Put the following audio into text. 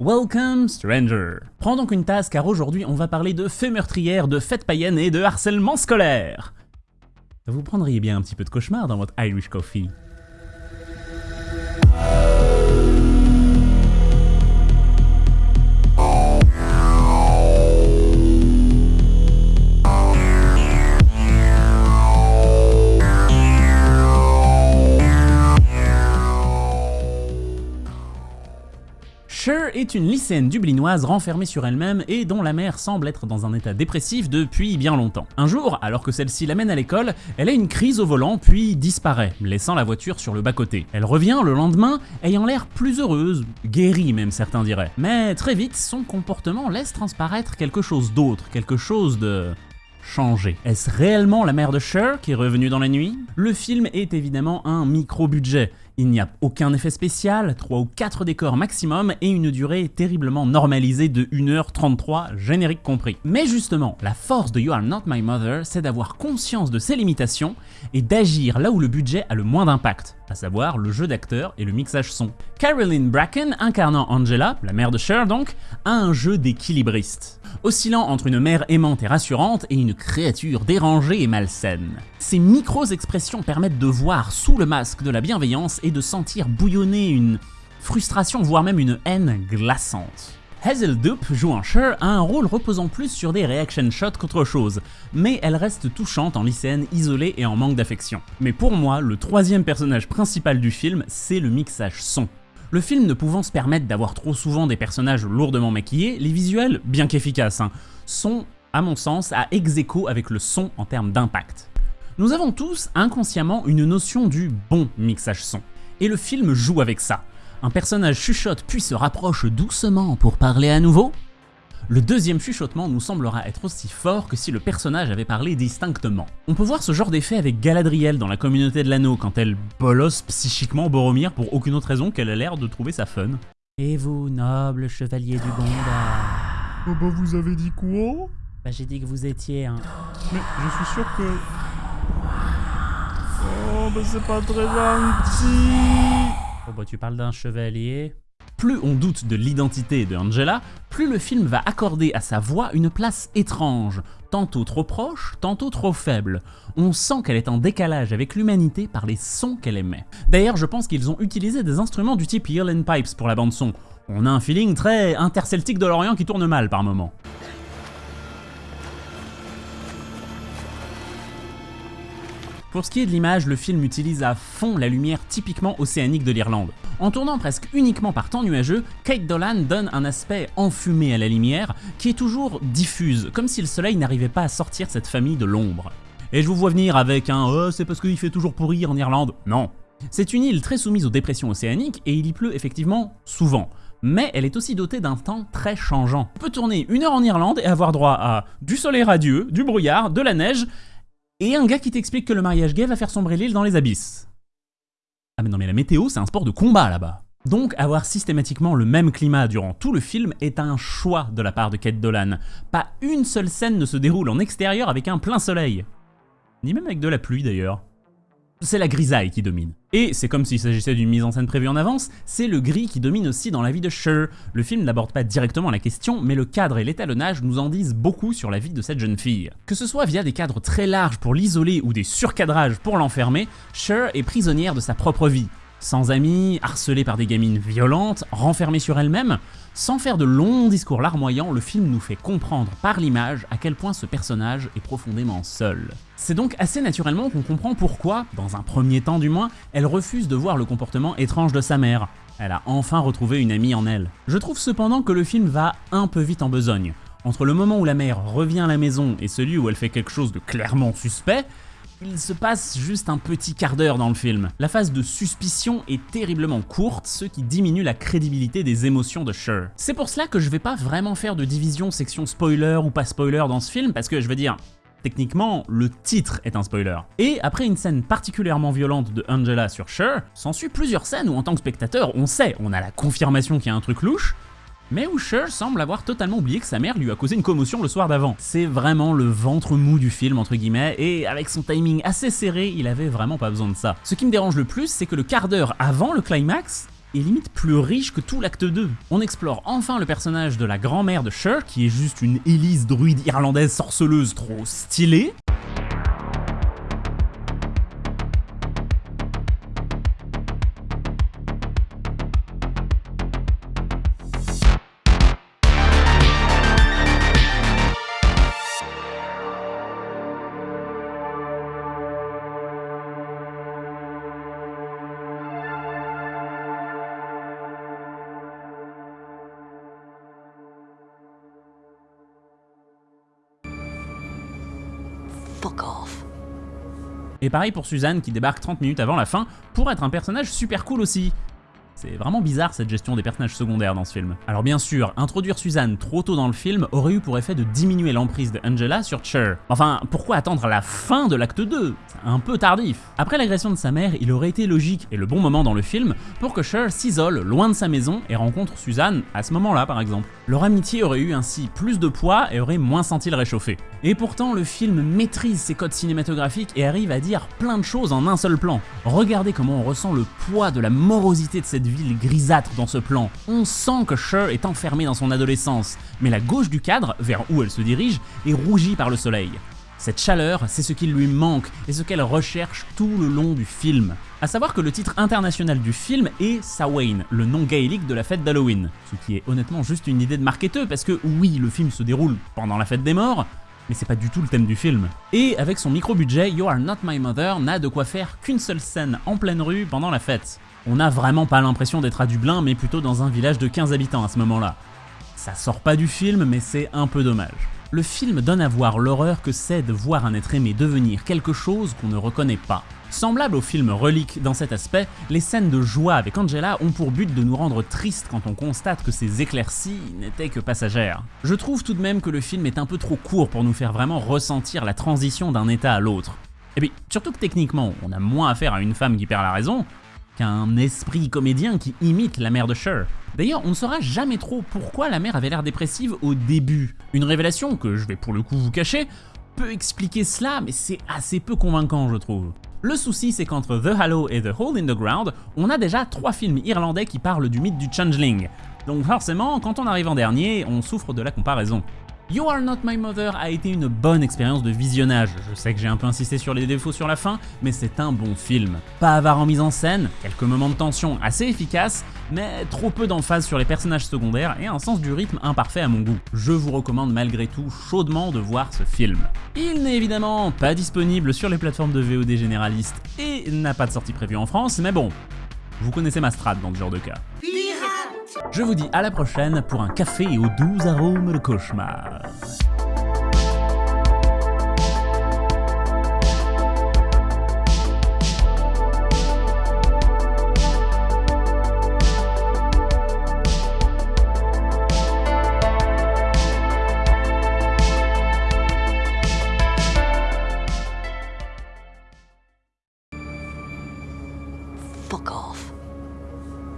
Welcome Stranger. Prends donc une tasse car aujourd'hui on va parler de faits meurtrières, de fêtes païennes et de harcèlement scolaire. Vous prendriez bien un petit peu de cauchemar dans votre Irish Coffee est une lycéenne dublinoise renfermée sur elle-même et dont la mère semble être dans un état dépressif depuis bien longtemps. Un jour, alors que celle-ci l'amène à l'école, elle a une crise au volant puis disparaît, laissant la voiture sur le bas-côté. Elle revient le lendemain, ayant l'air plus heureuse, guérie même certains diraient. Mais très vite, son comportement laisse transparaître quelque chose d'autre, quelque chose de changé. Est-ce réellement la mère de Cher qui est revenue dans la nuit? Le film est évidemment un micro-budget. Il n'y a aucun effet spécial, 3 ou 4 décors maximum et une durée terriblement normalisée de 1h33, générique compris. Mais justement, la force de You Are Not My Mother, c'est d'avoir conscience de ses limitations et d'agir là où le budget a le moins d'impact, à savoir le jeu d'acteur et le mixage son. Caroline Bracken, incarnant Angela, la mère de Cher donc, a un jeu d'équilibriste oscillant entre une mère aimante et rassurante et une créature dérangée et malsaine. Ces micro-expressions permettent de voir sous le masque de la bienveillance et de sentir bouillonner une frustration, voire même une haine glaçante. Hazel Dupe, jouant Cher, a un rôle reposant plus sur des reaction shots qu'autre chose, mais elle reste touchante en lycéenne isolée et en manque d'affection. Mais pour moi, le troisième personnage principal du film, c'est le mixage son. Le film ne pouvant se permettre d'avoir trop souvent des personnages lourdement maquillés, les visuels, bien qu'efficaces, hein, sont, à mon sens, à ex avec le son en termes d'impact. Nous avons tous inconsciemment une notion du bon mixage son, et le film joue avec ça. Un personnage chuchote puis se rapproche doucement pour parler à nouveau, le deuxième chuchotement nous semblera être aussi fort que si le personnage avait parlé distinctement. On peut voir ce genre d'effet avec Galadriel dans la communauté de l'anneau quand elle bolosse psychiquement Boromir pour aucune autre raison qu'elle a l'air de trouver ça fun. Et vous, noble chevalier du Gondar Oh bah vous avez dit quoi? Bah j'ai dit que vous étiez un... Mais je suis sûr que... Oh bah c'est pas très gentil Oh bah tu parles d'un chevalier plus on doute de l'identité de Angela, plus le film va accorder à sa voix une place étrange, tantôt trop proche, tantôt trop faible. On sent qu'elle est en décalage avec l'humanité par les sons qu'elle émet. D'ailleurs, je pense qu'ils ont utilisé des instruments du type and Pipes pour la bande son. On a un feeling très interceltique de l'Orient qui tourne mal par moments. Pour ce qui est de l'image, le film utilise à fond la lumière typiquement océanique de l'Irlande. En tournant presque uniquement par temps nuageux, Kate Dolan donne un aspect enfumé à la lumière qui est toujours diffuse, comme si le soleil n'arrivait pas à sortir cette famille de l'ombre. Et je vous vois venir avec un oh, c'est parce qu'il fait toujours pourrir en Irlande ». Non. C'est une île très soumise aux dépressions océaniques et il y pleut effectivement souvent mais elle est aussi dotée d'un temps très changeant. On peut tourner une heure en Irlande et avoir droit à du soleil radieux, du brouillard, de la neige, et un gars qui t'explique que le mariage gay va faire sombrer l'île dans les abysses. Ah mais non mais la météo c'est un sport de combat là-bas. Donc avoir systématiquement le même climat durant tout le film est un choix de la part de Kate Dolan. Pas une seule scène ne se déroule en extérieur avec un plein soleil. Ni même avec de la pluie d'ailleurs c'est la grisaille qui domine. Et c'est comme s'il s'agissait d'une mise en scène prévue en avance, c'est le gris qui domine aussi dans la vie de Cher. Le film n'aborde pas directement la question, mais le cadre et l'étalonnage nous en disent beaucoup sur la vie de cette jeune fille. Que ce soit via des cadres très larges pour l'isoler ou des surcadrages pour l'enfermer, Cher est prisonnière de sa propre vie. Sans amis, harcelée par des gamines violentes, renfermée sur elle-même, sans faire de longs discours larmoyants, le film nous fait comprendre par l'image à quel point ce personnage est profondément seul. C'est donc assez naturellement qu'on comprend pourquoi, dans un premier temps du moins, elle refuse de voir le comportement étrange de sa mère. Elle a enfin retrouvé une amie en elle. Je trouve cependant que le film va un peu vite en besogne. Entre le moment où la mère revient à la maison et celui où elle fait quelque chose de clairement suspect, il se passe juste un petit quart d'heure dans le film. La phase de suspicion est terriblement courte, ce qui diminue la crédibilité des émotions de Cher. C'est pour cela que je vais pas vraiment faire de division section spoiler ou pas spoiler dans ce film, parce que je veux dire, Techniquement, le titre est un spoiler. Et après une scène particulièrement violente de Angela sur Cher, s'ensuit plusieurs scènes où en tant que spectateur, on sait, on a la confirmation qu'il y a un truc louche, mais où Cher semble avoir totalement oublié que sa mère lui a causé une commotion le soir d'avant. C'est vraiment le ventre mou du film entre guillemets, et avec son timing assez serré, il avait vraiment pas besoin de ça. Ce qui me dérange le plus, c'est que le quart d'heure avant le climax, est limite plus riche que tout l'acte 2. On explore enfin le personnage de la grand-mère de Cher, qui est juste une Élise druide irlandaise sorceleuse trop stylée. Fuck off. Et pareil pour Suzanne qui débarque 30 minutes avant la fin pour être un personnage super cool aussi. C'est vraiment bizarre cette gestion des personnages secondaires dans ce film. Alors bien sûr, introduire Suzanne trop tôt dans le film aurait eu pour effet de diminuer l'emprise de Angela sur Cher. Enfin, pourquoi attendre la fin de l'acte 2 C'est un peu tardif. Après l'agression de sa mère, il aurait été logique et le bon moment dans le film pour que Cher s'isole loin de sa maison et rencontre Suzanne à ce moment-là par exemple. Leur amitié aurait eu ainsi plus de poids et aurait moins senti le réchauffer. Et pourtant, le film maîtrise ses codes cinématographiques et arrive à dire plein de choses en un seul plan. Regardez comment on ressent le poids de la morosité de cette ville grisâtre dans ce plan. On sent que Cher est enfermée dans son adolescence, mais la gauche du cadre, vers où elle se dirige, est rougie par le soleil. Cette chaleur, c'est ce qui lui manque et ce qu'elle recherche tout le long du film. A savoir que le titre international du film est Samhain, le nom gaélique de la fête d'Halloween. Ce qui est honnêtement juste une idée de marketeur parce que oui, le film se déroule pendant la fête des morts, mais c'est pas du tout le thème du film. Et avec son micro-budget, You Are Not My Mother n'a de quoi faire qu'une seule scène en pleine rue pendant la fête. On n'a vraiment pas l'impression d'être à Dublin, mais plutôt dans un village de 15 habitants à ce moment-là. Ça sort pas du film, mais c'est un peu dommage. Le film donne à voir l'horreur que c'est de voir un être aimé devenir quelque chose qu'on ne reconnaît pas. Semblable au film Relique dans cet aspect, les scènes de joie avec Angela ont pour but de nous rendre tristes quand on constate que ces éclaircies n'étaient que passagères. Je trouve tout de même que le film est un peu trop court pour nous faire vraiment ressentir la transition d'un état à l'autre. Et puis, surtout que techniquement, on a moins affaire à une femme qui perd la raison qu'un esprit comédien qui imite la mère de Cher. D'ailleurs, on ne saura jamais trop pourquoi la mère avait l'air dépressive au début. Une révélation que je vais pour le coup vous cacher peut expliquer cela, mais c'est assez peu convaincant je trouve. Le souci, c'est qu'entre The Hallow et The Hole in the Ground, on a déjà trois films irlandais qui parlent du mythe du Changeling. Donc forcément, quand on arrive en dernier, on souffre de la comparaison. You Are Not My Mother a été une bonne expérience de visionnage. Je sais que j'ai un peu insisté sur les défauts sur la fin, mais c'est un bon film. Pas avare en mise en scène, quelques moments de tension assez efficaces, mais trop peu d'emphase sur les personnages secondaires et un sens du rythme imparfait à mon goût. Je vous recommande malgré tout chaudement de voir ce film. Il n'est évidemment pas disponible sur les plateformes de VOD généralistes et n'a pas de sortie prévue en France, mais bon, vous connaissez ma strate dans ce genre de cas. Je vous dis à la prochaine pour un café aux doux arômes de cauchemar.